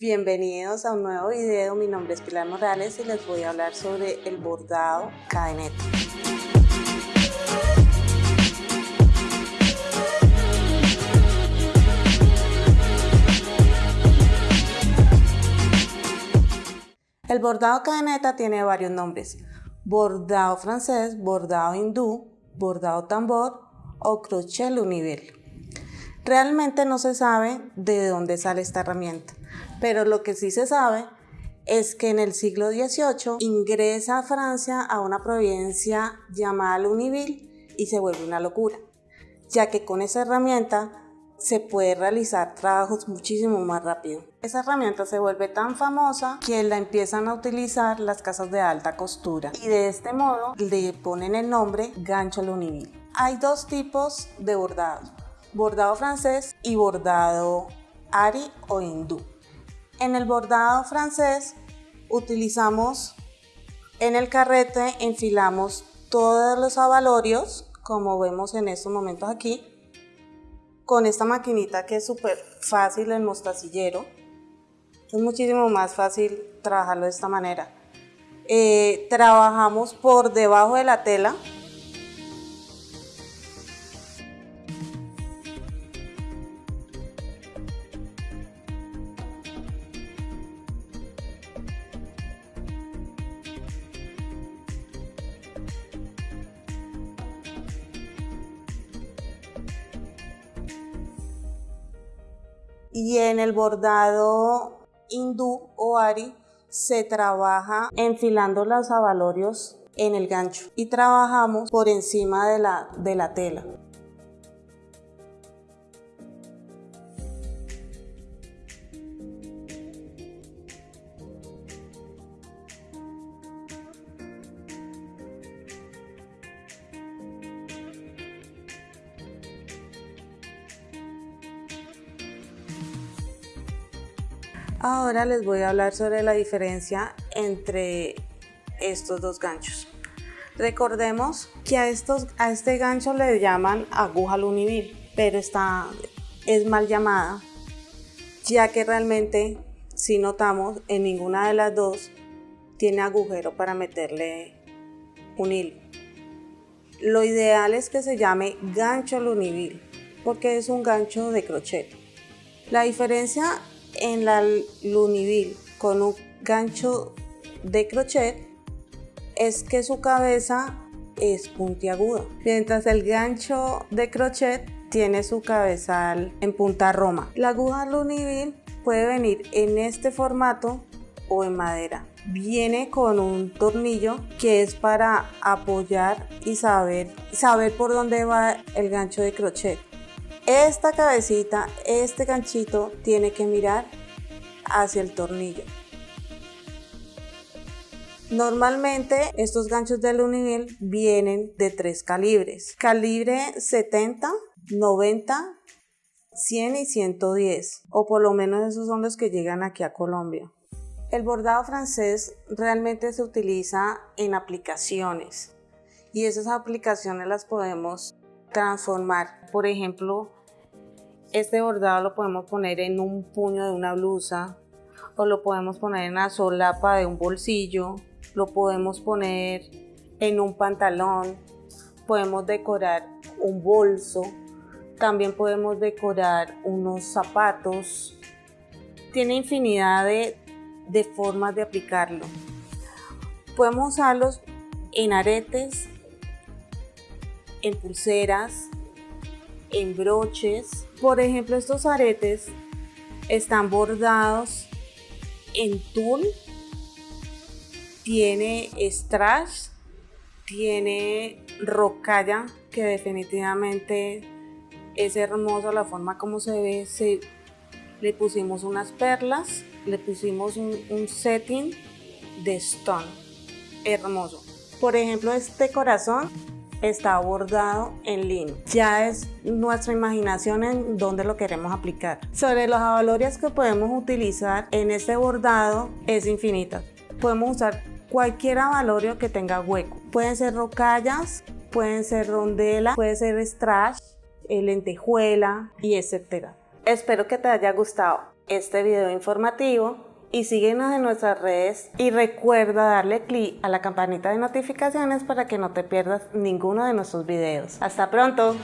Bienvenidos a un nuevo video, mi nombre es Pilar Morales y les voy a hablar sobre el bordado cadeneta. El bordado cadeneta tiene varios nombres, bordado francés, bordado hindú, bordado tambor o crochet nivel. Realmente no se sabe de dónde sale esta herramienta, pero lo que sí se sabe es que en el siglo XVIII ingresa a Francia a una provincia llamada Luniville y se vuelve una locura, ya que con esa herramienta se puede realizar trabajos muchísimo más rápido. Esa herramienta se vuelve tan famosa que la empiezan a utilizar las casas de alta costura y de este modo le ponen el nombre gancho Luniville. Hay dos tipos de bordado bordado francés y bordado ari o hindú. En el bordado francés utilizamos en el carrete, enfilamos todos los avalorios, como vemos en estos momentos aquí, con esta maquinita que es súper fácil el mostacillero. Es muchísimo más fácil trabajarlo de esta manera. Eh, trabajamos por debajo de la tela, y en el bordado hindú o ari se trabaja enfilando los avalorios en el gancho y trabajamos por encima de la, de la tela. Ahora les voy a hablar sobre la diferencia entre estos dos ganchos. Recordemos que a, estos, a este gancho le llaman aguja lunivil, pero está, es mal llamada, ya que realmente, si notamos, en ninguna de las dos tiene agujero para meterle un hilo. Lo ideal es que se llame gancho lunivil, porque es un gancho de crochet. La diferencia en la luniville con un gancho de crochet es que su cabeza es puntiaguda, mientras el gancho de crochet tiene su cabezal en punta roma. La aguja luniville puede venir en este formato o en madera. Viene con un tornillo que es para apoyar y saber, saber por dónde va el gancho de crochet. Esta cabecita, este ganchito tiene que mirar hacia el tornillo. Normalmente estos ganchos de nivel vienen de tres calibres. Calibre 70, 90, 100 y 110. O por lo menos esos son los que llegan aquí a Colombia. El bordado francés realmente se utiliza en aplicaciones. Y esas aplicaciones las podemos transformar. Por ejemplo, este bordado lo podemos poner en un puño de una blusa o lo podemos poner en la solapa de un bolsillo, lo podemos poner en un pantalón, podemos decorar un bolso, también podemos decorar unos zapatos. Tiene infinidad de, de formas de aplicarlo. Podemos usarlos en aretes, en pulseras, en broches. Por ejemplo, estos aretes están bordados en tul, tiene strass, tiene rocalla, que definitivamente es hermoso la forma como se ve. Se, le pusimos unas perlas, le pusimos un setting de stone, hermoso. Por ejemplo, este corazón está bordado en lino. Ya es nuestra imaginación en dónde lo queremos aplicar. Sobre los avalorios que podemos utilizar en este bordado es infinita. Podemos usar cualquier avalorio que tenga hueco. Pueden ser rocallas, pueden ser rondela, puede ser strash, lentejuela y etcétera. Espero que te haya gustado. este video informativo y síguenos en nuestras redes y recuerda darle clic a la campanita de notificaciones para que no te pierdas ninguno de nuestros videos. ¡Hasta pronto!